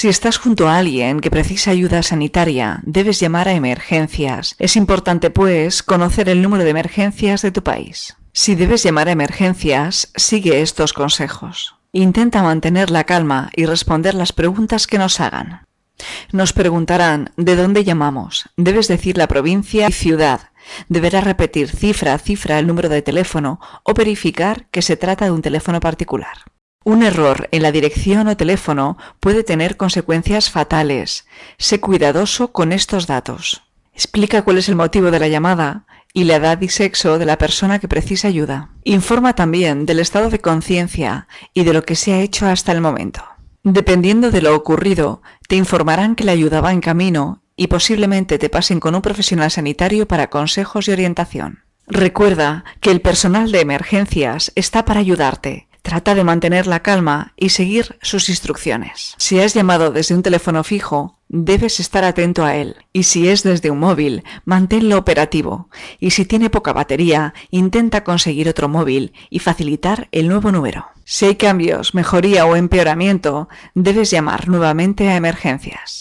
Si estás junto a alguien que precisa ayuda sanitaria, debes llamar a emergencias. Es importante, pues, conocer el número de emergencias de tu país. Si debes llamar a emergencias, sigue estos consejos. Intenta mantener la calma y responder las preguntas que nos hagan. Nos preguntarán de dónde llamamos. Debes decir la provincia y ciudad. Deberás repetir cifra a cifra el número de teléfono o verificar que se trata de un teléfono particular. Un error en la dirección o teléfono puede tener consecuencias fatales. Sé cuidadoso con estos datos. Explica cuál es el motivo de la llamada y la edad y sexo de la persona que precisa ayuda. Informa también del estado de conciencia y de lo que se ha hecho hasta el momento. Dependiendo de lo ocurrido, te informarán que la ayuda va en camino y posiblemente te pasen con un profesional sanitario para consejos y orientación. Recuerda que el personal de emergencias está para ayudarte. Trata de mantener la calma y seguir sus instrucciones. Si has llamado desde un teléfono fijo, debes estar atento a él. Y si es desde un móvil, manténlo operativo. Y si tiene poca batería, intenta conseguir otro móvil y facilitar el nuevo número. Si hay cambios, mejoría o empeoramiento, debes llamar nuevamente a emergencias.